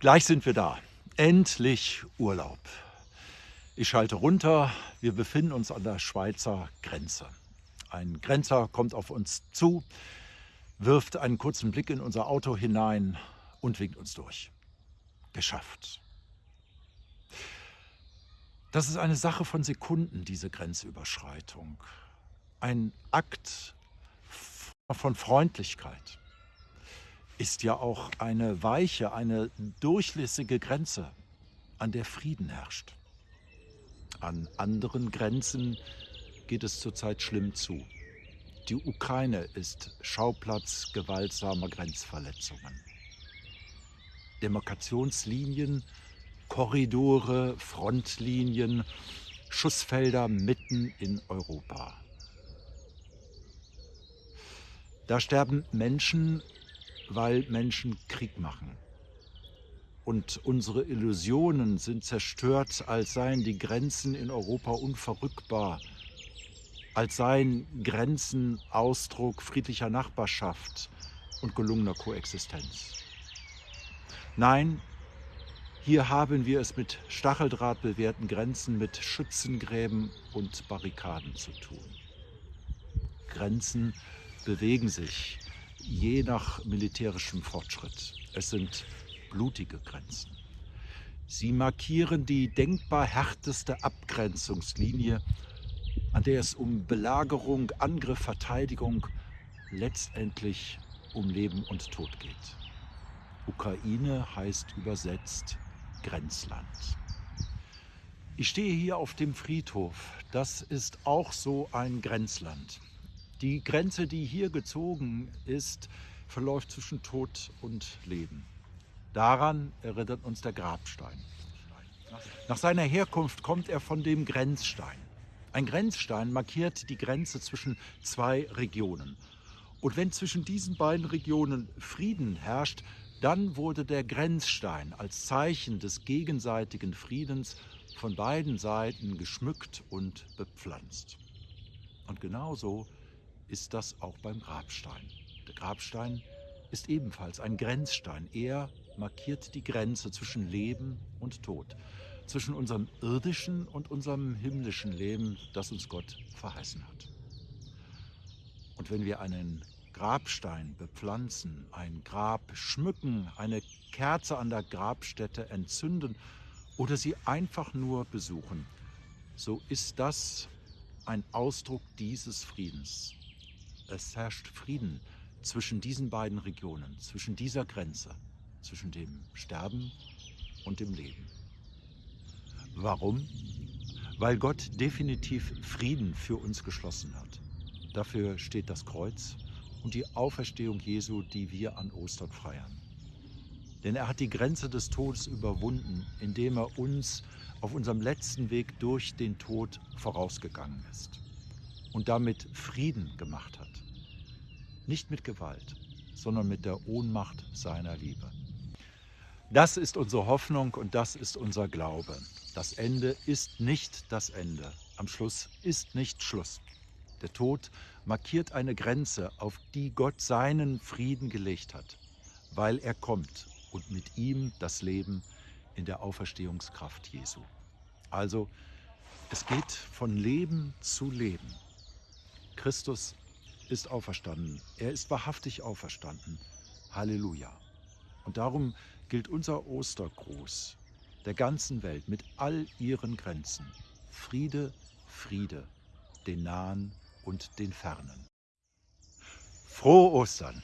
Gleich sind wir da. Endlich Urlaub. Ich schalte runter. Wir befinden uns an der Schweizer Grenze. Ein Grenzer kommt auf uns zu, wirft einen kurzen Blick in unser Auto hinein und winkt uns durch. Geschafft. Das ist eine Sache von Sekunden, diese Grenzüberschreitung. Ein Akt von Freundlichkeit ist ja auch eine weiche, eine durchlässige Grenze, an der Frieden herrscht. An anderen Grenzen geht es zurzeit schlimm zu. Die Ukraine ist Schauplatz gewaltsamer Grenzverletzungen. Demarkationslinien, Korridore, Frontlinien, Schussfelder mitten in Europa. Da sterben Menschen, weil Menschen Krieg machen. Und unsere Illusionen sind zerstört, als seien die Grenzen in Europa unverrückbar, als seien Grenzen Ausdruck friedlicher Nachbarschaft und gelungener Koexistenz. Nein, hier haben wir es mit Stacheldraht bewehrten Grenzen, mit Schützengräben und Barrikaden zu tun. Grenzen bewegen sich, je nach militärischem Fortschritt. Es sind blutige Grenzen. Sie markieren die denkbar härteste Abgrenzungslinie, an der es um Belagerung, Angriff, Verteidigung, letztendlich um Leben und Tod geht. Ukraine heißt übersetzt Grenzland. Ich stehe hier auf dem Friedhof. Das ist auch so ein Grenzland. Die Grenze, die hier gezogen ist, verläuft zwischen Tod und Leben. Daran erinnert uns der Grabstein. Nach seiner Herkunft kommt er von dem Grenzstein. Ein Grenzstein markiert die Grenze zwischen zwei Regionen. Und wenn zwischen diesen beiden Regionen Frieden herrscht, dann wurde der Grenzstein als Zeichen des gegenseitigen Friedens von beiden Seiten geschmückt und bepflanzt. Und genauso ist das auch beim Grabstein. Der Grabstein ist ebenfalls ein Grenzstein. Er markiert die Grenze zwischen Leben und Tod, zwischen unserem irdischen und unserem himmlischen Leben, das uns Gott verheißen hat. Und wenn wir einen Grabstein bepflanzen, ein Grab schmücken, eine Kerze an der Grabstätte entzünden oder sie einfach nur besuchen, so ist das ein Ausdruck dieses Friedens, es herrscht Frieden zwischen diesen beiden Regionen, zwischen dieser Grenze, zwischen dem Sterben und dem Leben. Warum? Weil Gott definitiv Frieden für uns geschlossen hat. Dafür steht das Kreuz und die Auferstehung Jesu, die wir an Ostern feiern. Denn er hat die Grenze des Todes überwunden, indem er uns auf unserem letzten Weg durch den Tod vorausgegangen ist und damit Frieden gemacht hat. Nicht mit Gewalt, sondern mit der Ohnmacht seiner Liebe. Das ist unsere Hoffnung und das ist unser Glaube. Das Ende ist nicht das Ende. Am Schluss ist nicht Schluss. Der Tod markiert eine Grenze, auf die Gott seinen Frieden gelegt hat, weil er kommt und mit ihm das Leben in der Auferstehungskraft Jesu. Also, es geht von Leben zu Leben. Christus ist auferstanden. Er ist wahrhaftig auferstanden. Halleluja. Und darum gilt unser Ostergruß der ganzen Welt mit all ihren Grenzen. Friede, Friede, den Nahen und den Fernen. Frohe Ostern!